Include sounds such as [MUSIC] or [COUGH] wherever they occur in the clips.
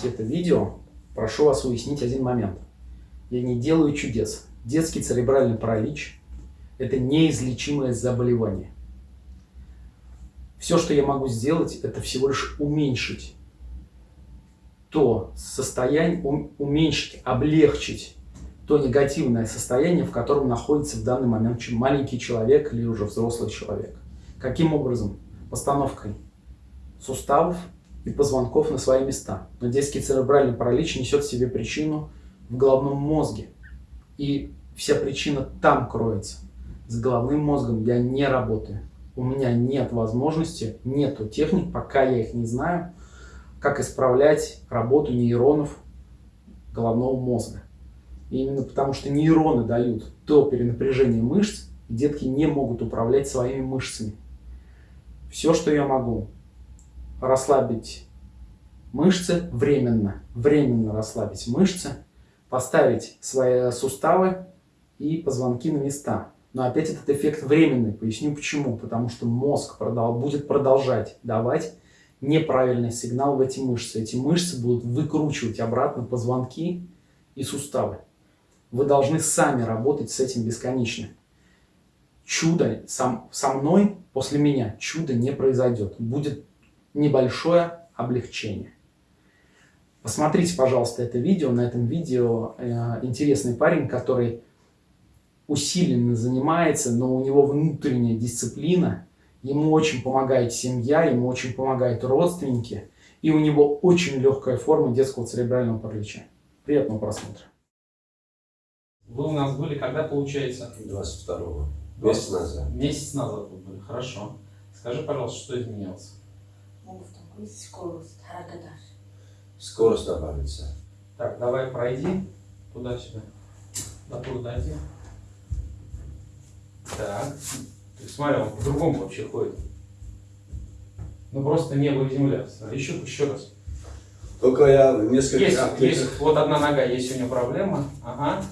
смотрите это видео, прошу вас уяснить один момент. Я не делаю чудес. Детский церебральный паралич – это неизлечимое заболевание. Все, что я могу сделать, это всего лишь уменьшить то состояние, уменьшить, облегчить то негативное состояние, в котором находится в данный момент маленький человек или уже взрослый человек. Каким образом? Постановкой суставов и позвонков на свои места. Но детский церебральный паралич несет в себе причину в головном мозге. И вся причина там кроется. С головным мозгом я не работаю. У меня нет возможности, нету техник, пока я их не знаю, как исправлять работу нейронов головного мозга. И именно потому, что нейроны дают то перенапряжение мышц, детки не могут управлять своими мышцами. Все, что я могу, расслабить мышцы временно, временно расслабить мышцы, поставить свои суставы и позвонки на места. Но опять этот эффект временный. Поясню почему. Потому что мозг продал, будет продолжать давать неправильный сигнал в эти мышцы. Эти мышцы будут выкручивать обратно позвонки и суставы. Вы должны сами работать с этим бесконечно. Чудо сам, со мной, после меня, чудо не произойдет. Будет небольшое облегчение. Посмотрите, пожалуйста, это видео. На этом видео э, интересный парень, который усиленно занимается, но у него внутренняя дисциплина. Ему очень помогает семья, ему очень помогают родственники. И у него очень легкая форма детского церебрального паралича. Приятного просмотра. Вы у нас были когда, получается? 22-го. Месяц назад. Месяц назад вы были, хорошо. Скажи, пожалуйста, что изменилось? Скорость, Скорость добавится. Так, давай пройди туда-сюда. До туда дойди. Так. Ты смотри, он по-другому вообще ходит. Ну просто небо и земля. Еще, еще раз. Только я несколько... Есть, есть, вот одна нога, есть у него проблема. Ага.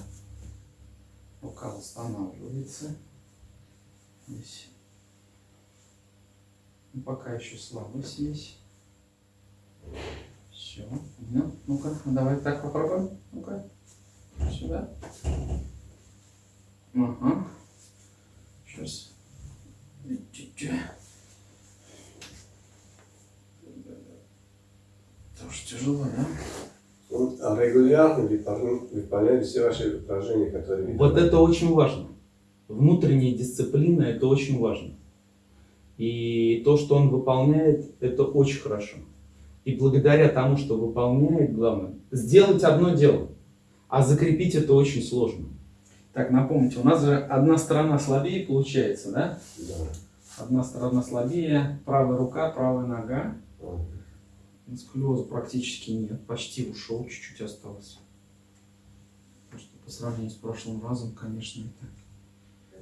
Рука восстанавливается. Здесь. Ну, пока еще слабость есть. Все. Ну, ну-ка, давай так попробуем. Ну-ка. Сюда. Ага. Сейчас. Тоже тяжело, да? Он регулярно выполняет все ваши упражнения, которые... Вот это очень важно. Внутренняя дисциплина – это очень важно. И то, что он выполняет, это очень хорошо. И благодаря тому, что выполняет, главное, сделать одно дело, а закрепить это очень сложно. Так, напомните, у нас же одна сторона слабее получается, да? Да. Одна сторона слабее, правая рука, правая нога. Сколиоза практически нет, почти ушел, чуть-чуть осталось. Просто по сравнению с прошлым разом, конечно, это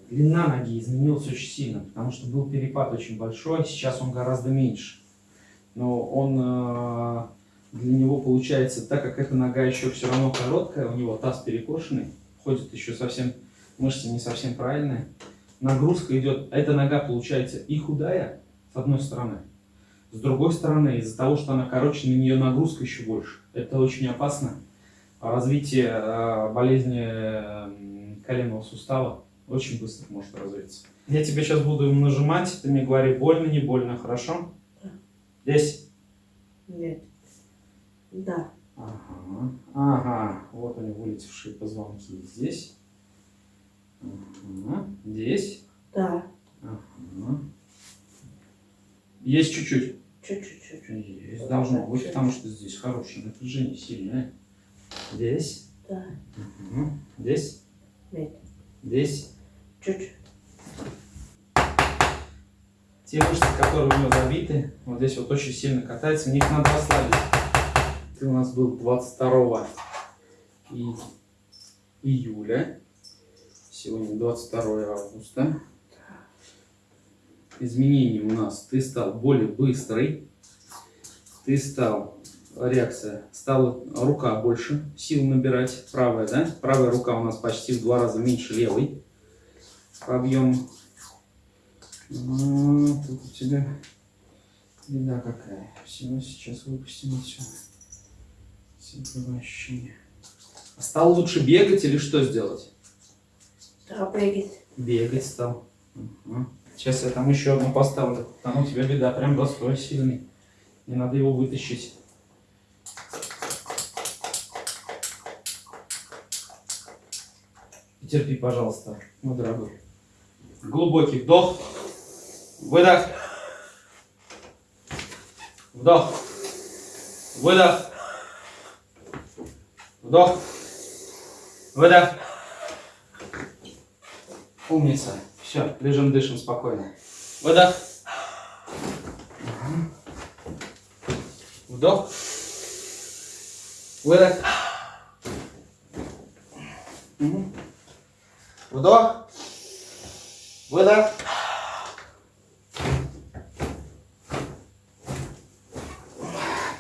длина ноги изменилась очень сильно, потому что был перепад очень большой, сейчас он гораздо меньше. Но он э, для него получается, так как эта нога еще все равно короткая, у него таз перекошенный, ходит еще совсем, мышцы не совсем правильные, нагрузка идет, эта нога получается и худая, с одной стороны, с другой стороны, из-за того, что она короче, на нее нагрузка еще больше. Это очень опасно. Развитие э, болезни э, коленного сустава очень быстро может развиться. Я тебе сейчас буду нажимать, ты мне говори, больно, не больно, хорошо? Да. Здесь? Нет. Да. Ага, ага, вот они вылетевшие позвонки здесь. Ага. Здесь? Да. Ага. Есть чуть-чуть? Чуть-чуть. Есть, должно быть, потому что здесь хорошее напряжение, сильное. Здесь? Да. Угу. Здесь? Нет. Здесь? Чуть-чуть. Те мышцы, которые у него забиты, вот здесь вот очень сильно катаются, в них надо ослабить. Ты у нас был 22 и... июля. Сегодня 22 августа. Изменения у нас. Ты стал более быстрый. Ты стал... Реакция. Стала рука больше сил набирать. Правая, да? Правая рука у нас почти в два раза меньше левой по объему. Ну, тут у тебя беда какая. Всего сейчас выпустим отсюда. Симпатичное ощущение. Стал лучше бегать или что сделать? Да, бегать. Бегать стал. Мгм. Сейчас я там еще одну поставлю. Там у тебя беда, прям застой сильный. Не надо его вытащить. Терпи, пожалуйста, мой дорогой. Глубокий вдох. Выдох. Вдох. Выдох. Вдох. Выдох. Умница. Все, лежим, дышим спокойно. Выдох. Вдох. Выдох. Вдох. Выдох.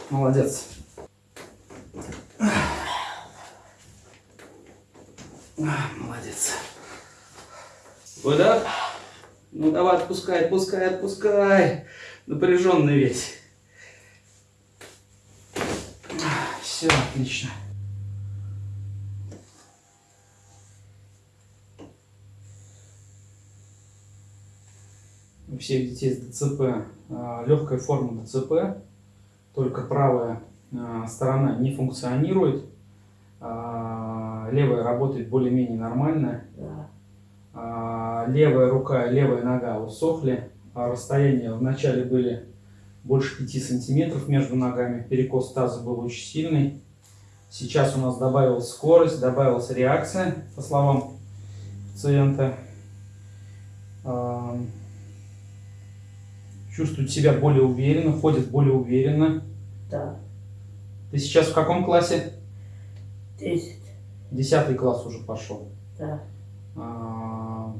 Молодец. Молодец. Выдох. Ну давай, отпускай, отпускай, отпускай. Напряженный весь. Все, отлично. У всех детей с ДЦП. Легкая форма ДЦП, только правая а, сторона не функционирует, а, левая работает более-менее нормально, а, левая рука и левая нога усохли, а расстояния вначале были больше 5 сантиметров между ногами, перекос таза был очень сильный. Сейчас у нас добавилась скорость, добавилась реакция, по словам пациента. Чувствует себя более уверенно, ходит более уверенно. Да. Ты сейчас в каком классе? Десять. Десятый класс уже пошел. Да. А,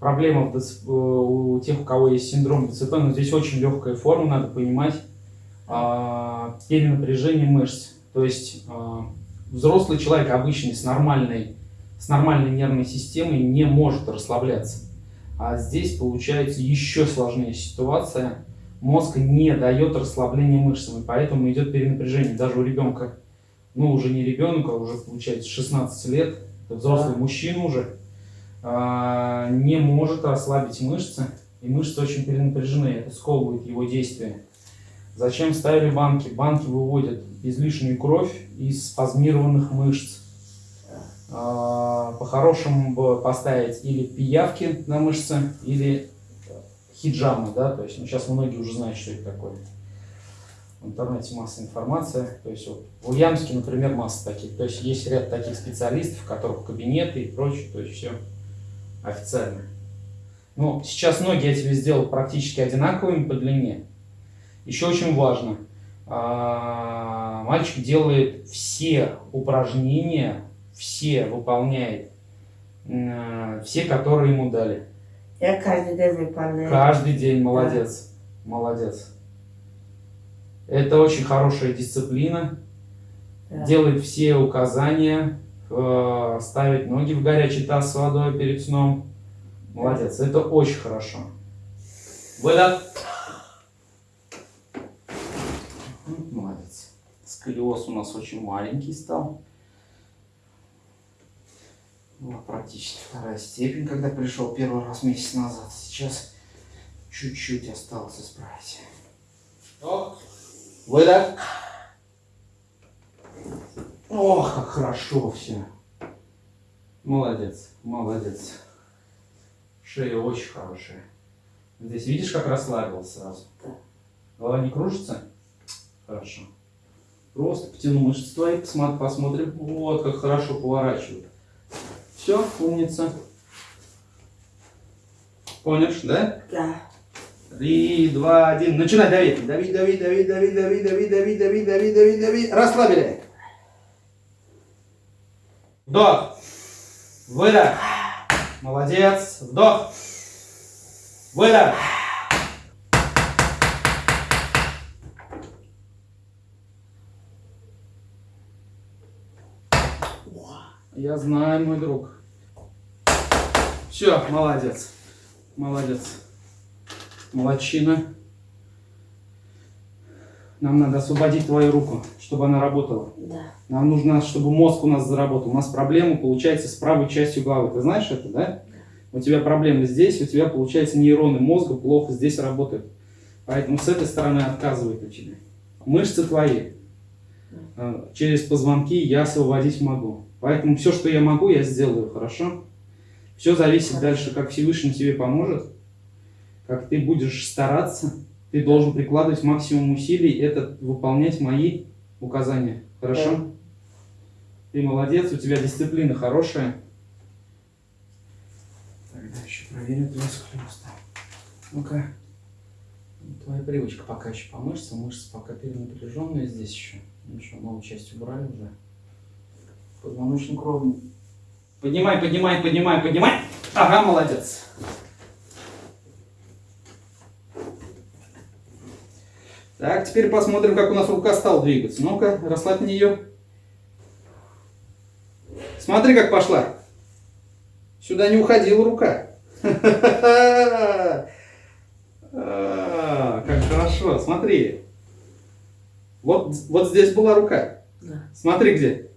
Проблема в ДЦ- у тех, у кого есть синдром ДЦП, но здесь очень легкая форма, надо понимать. А, Перенапряжение мышц. То есть а, взрослый человек обычный с нормальной, с нормальной нервной системой не может расслабляться. А здесь получается еще сложнее ситуация. Мозг не дает расслабления мышцам, и поэтому идет перенапряжение. Даже у ребенка, ну уже не ребенка, уже получается 16 лет, взрослый Да. мужчина уже, а, не может расслабить мышцы, и мышцы очень перенапряжены, это сковывает его действия. Зачем ставили банки? Банки выводят излишнюю кровь из спазмированных мышц. А, По-хорошему бы поставить или пиявки на мышцы, или хиджамы, да, то есть, ну, сейчас многие уже знают, что это такое. В интернете масса информации, то есть, вот, в Ульяновске, например, масса таких, то есть, есть ряд таких специалистов, у которых кабинеты и прочее, то есть, все официально. Ну, сейчас ноги я тебе сделал практически одинаковыми по длине. Еще очень важно, а, мальчик делает все упражнения, все выполняет, м, все, которые ему дали. Я каждый день выполняю. Каждый день молодец. Молодец. Это очень хорошая дисциплина. Да. Делает все указания, э, ставить ноги в горячий таз с водой перед сном. Молодец. Это очень хорошо. Выдох. Молодец. Сколиоз у нас очень маленький стал. Была практически вторая степень, когда пришел первый раз месяц назад. Сейчас чуть-чуть осталось исправить. Вдох. Выдох. Ох, как хорошо все. Молодец, молодец. Шея очень хорошая. Здесь видишь, как расслабился сразу? Голова не кружится? Хорошо. Просто потяну мышцы твои, посмотри, посмотрим. Вот, как хорошо поворачивают. Все, умница. Помнишь, да? Да. Три, два, один. Начинай давить. Дави, дави, дави, дави, дави, дави, дави, дави, дави, дави, дави. Расслабили. Вдох. Выдох. Молодец. Вдох. Выдох. Я знаю, мой друг. Все, молодец. Молодец. Молодчина. Нам надо освободить твою руку, чтобы она работала. Да. Нам нужно, чтобы мозг у нас заработал. У нас проблема получается с правой частью головы. Ты знаешь это, да? У тебя проблемы здесь, у тебя, получается, нейроны мозга плохо здесь работают. Поэтому с этой стороны отказывает у тебя. Мышцы твои. Э, Через позвонки я освободить могу. Поэтому все, что я могу, я сделаю, хорошо? Все зависит дальше, как Всевышний тебе поможет, как ты будешь стараться. Ты должен прикладывать максимум усилий, это выполнять мои указания. Хорошо? Да. Ты молодец, у тебя дисциплина хорошая. Тогда еще проверю твою склероз. Ну-ка. Твоя привычка пока еще по мышцам, мышцы пока перенапряженные здесь еще. Ничего, новую часть убрали уже. Позвоночник ровный. Поднимай, поднимай, поднимай, поднимай. Ага, молодец. Так, теперь посмотрим, как у нас рука стала двигаться. Ну-ка, расслабь ее. Смотри, как пошла. Сюда не уходила рука. [LAUGHS] Как хорошо, смотри. Вот, вот здесь была рука. Да. Смотри где.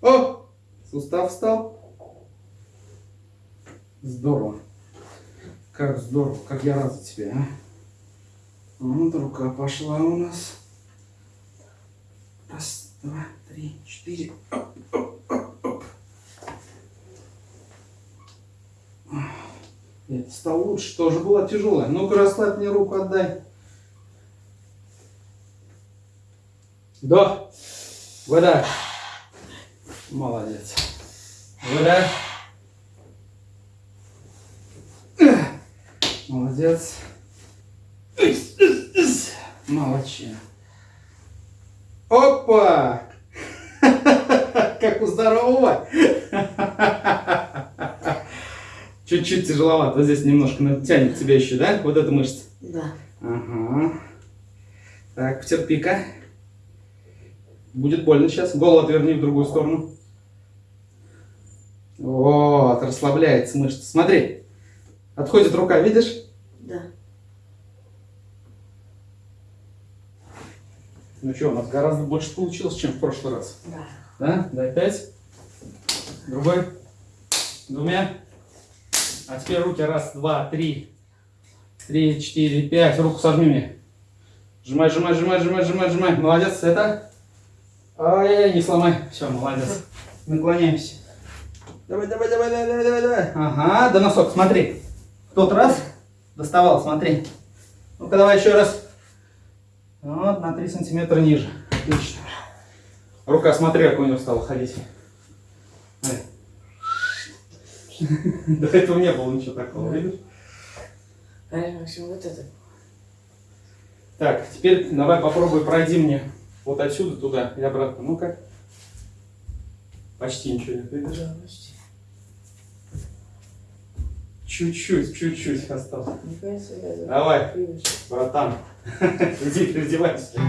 О! Сустав встал. Здорово. Как здорово, как я рад за тебя, а. Вот рука пошла у нас. Раз, два, три, четыре. Оп, оп, оп. Нет, стал лучше, тоже была тяжелая. Ну-ка, расслабь мне руку, отдай. Вдох. Выдох. Молодец. Выдох. Молодец. Молодчина. Опа! [LAUGHS] Как у здорового. [LAUGHS] Чуть-чуть тяжеловато. Вот здесь немножко тянет тебя еще, да? Вот эта мышца. Да. Ага. Так, потерпи-ка. Будет больно сейчас. Голову отверни в другую сторону. Вот, расслабляется мышца. Смотри. Отходит рука, видишь? Да. Ну что, у нас гораздо больше получилось, чем в прошлый раз. Да. Да? Дай пять. Другой. Двумя. А теперь руки. Раз, два, три. Три, четыре, пять. Руку сожми мне. Сжимай, сжимай, сжимай, сжимай, сжимай, сжимай. Молодец. Это. Ай, не сломай. Все, молодец. Наклоняемся. Давай, давай, давай, давай, давай, давай, давай. Ага, до носок, смотри. В тот раз доставал, смотри. Ну-ка, давай еще раз. Вот, на 3 сантиметра ниже. Отлично. Рука, смотри, как у него стала ходить. Ай. До этого не было ничего такого, видишь? В общем, вот это. Так, теперь давай попробуй пройди мне вот отсюда туда и обратно. Ну-ка. Почти ничего нет, видишь? Да, почти. Чуть-чуть, чуть-чуть осталось. Давай. Братан, [LAUGHS] иди переодевайся.